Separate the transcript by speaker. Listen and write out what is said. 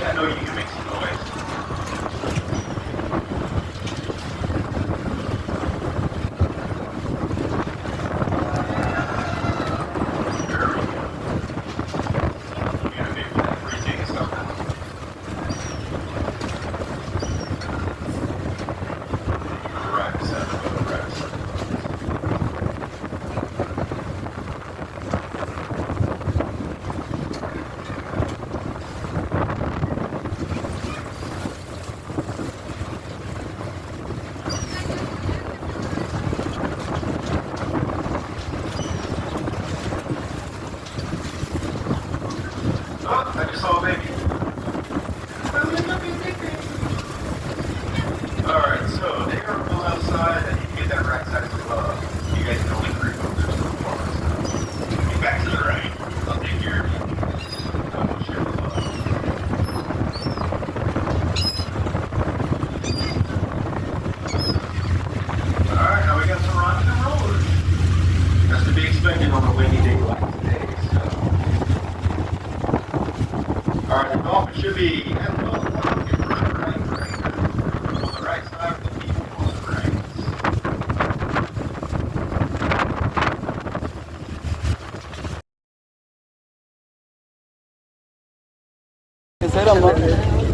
Speaker 1: I know you can make Oh, I just saw a baby. Alright, so they are pulled outside and you get that right side the glove. You guys can only three folks there's no performance. Be back to the right. I'll take. I will share. Alright, now we got some rocks and rollers. That's to be expected on a windy day like today, so. Alright, the dolphin should be. At the bottom, right, right,